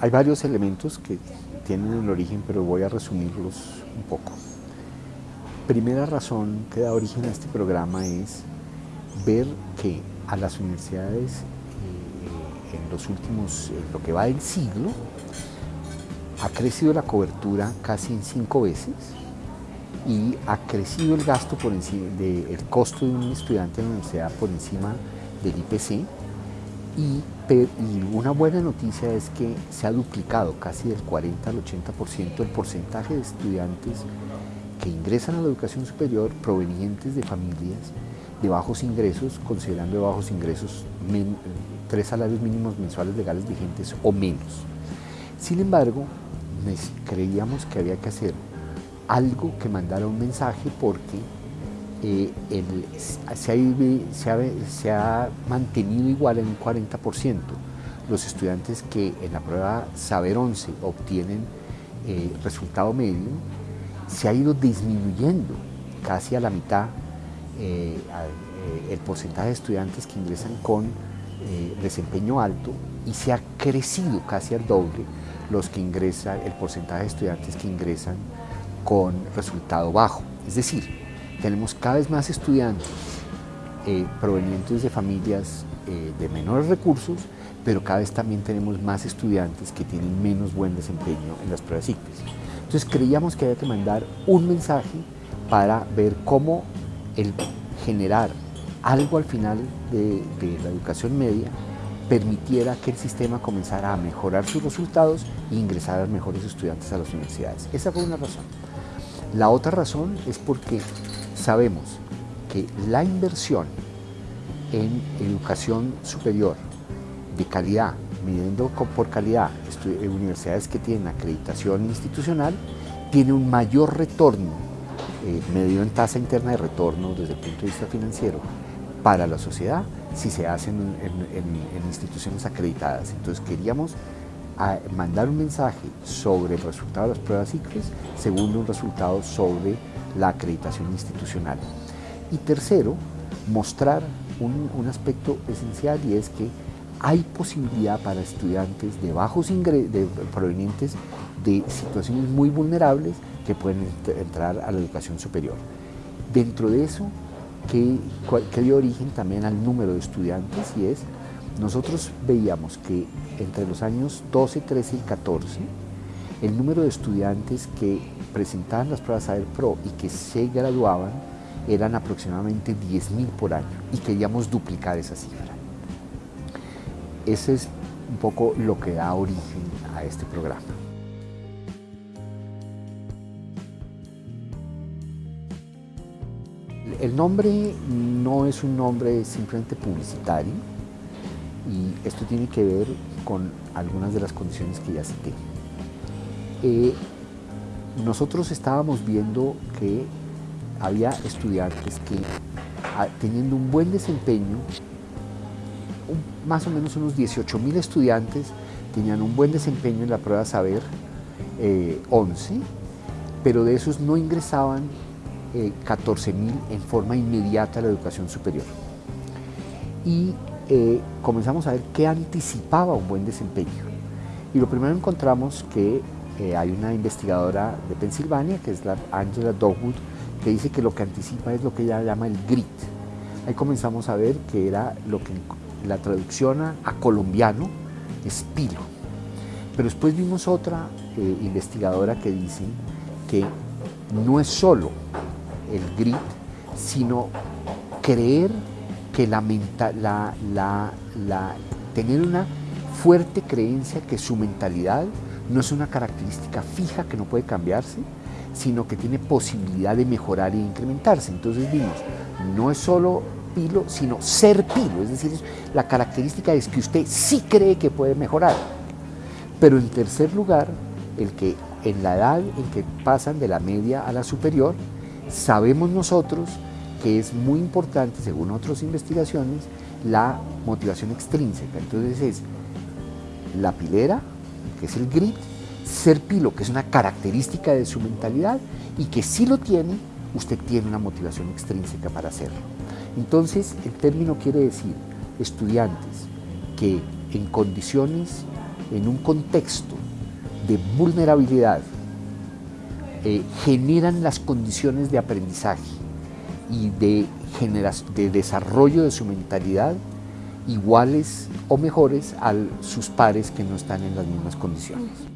hay varios elementos que tienen el origen, pero voy a resumirlos un poco. Primera razón que da origen a este programa es ver que a las universidades eh, en los últimos, en lo que va del siglo, ha crecido la cobertura casi en cinco veces y ha crecido el gasto por encima el costo de un estudiante en la universidad por encima del IPC y, una buena noticia es que se ha duplicado casi del 40 al 80% el porcentaje de estudiantes que ingresan a la educación superior provenientes de familias de bajos ingresos, considerando de bajos ingresos tres salarios mínimos mensuales legales vigentes o menos. Sin embargo, creíamos que había que hacer algo que mandara un mensaje porque eh, se, ha, mantenido igual en un 40%. Los estudiantes que en la prueba Saber 11 obtienen eh, resultado medio, se ha ido disminuyendo casi a la mitad eh, el porcentaje de estudiantes que ingresan con desempeño alto y se ha crecido casi al doble los que ingresan, el porcentaje de estudiantes que ingresan con resultado bajo. Es decir, tenemos cada vez más estudiantes eh, provenientes de familias eh, de menores recursos, pero cada vez también tenemos más estudiantes que tienen menos buen desempeño en las pruebas ICFES. Entonces creíamos que había que mandar un mensaje para ver cómo el generar algo al final de, la educación media permitiera que el sistema comenzara a mejorar sus resultados e ingresar a mejores estudiantes a las universidades. Esa fue una razón. La otra razón es porque sabemos que la inversión en educación superior de calidad, midiendo por calidad universidades que tienen acreditación institucional, tiene un mayor retorno, eh, medido en tasa interna de retorno desde el punto de vista financiero, para la sociedad si se hacen en, instituciones acreditadas. Entonces queríamos ah, mandar un mensaje sobre el resultado de las pruebas ICFES, segundo un resultado sobre la acreditación institucional. Y tercero, mostrar un, aspecto esencial y es que hay posibilidad para estudiantes de bajos ingresos, provenientes de situaciones muy vulnerables que pueden entrar a la educación superior. Dentro de eso que, dio origen también al número de estudiantes y es, nosotros veíamos que entre los años 12, 13 y 14, el número de estudiantes que presentaban las pruebas Saber Pro y que se graduaban eran aproximadamente 10.000 por año y queríamos duplicar esa cifra. Ese es un poco lo que da origen a este programa. El nombre no es un nombre simplemente publicitario y esto tiene que ver con algunas de las condiciones que ya cité. Nosotros estábamos viendo que había estudiantes que ah, teniendo un buen desempeño, más o menos unos 18 mil estudiantes tenían un buen desempeño en la prueba Saber 11, eh, pero de esos no ingresaban 14.000 eh, en forma inmediata a la educación superior. Y eh, comenzamos a ver qué anticipaba un buen desempeño. Y lo primero encontramos que eh, hay una investigadora de Pensilvania, que es la Angela Dogwood, que dice que lo que anticipa es lo que ella llama el grit. Ahí comenzamos a ver que era lo que la traducción a, colombiano es. Pero después vimos otra investigadora que dice que no es solo el grit, sino creer que la, la, la, tener una fuerte creencia que su mentalidad no es una característica fija que no puede cambiarse, sino que tiene posibilidad de mejorar e incrementarse. Entonces vimos, no es solo pilo, sino ser pilo, es decir, la característica es que usted sí cree que puede mejorar. Pero en tercer lugar, el que en la edad en que pasan de la media a la superior, Sabemos nosotros que es muy importante, según otras investigaciones, la motivación extrínseca. Entonces es la pilera, es el grit, ser pilo, que es una característica de su mentalidad y que si lo tiene, usted tiene una motivación extrínseca para hacerlo. Entonces, el término quiere decir estudiantes que en condiciones en un contexto de vulnerabilidad eh, generan las condiciones de aprendizaje y de, de desarrollo de su mentalidad iguales o mejores a sus pares que no están en las mismas condiciones.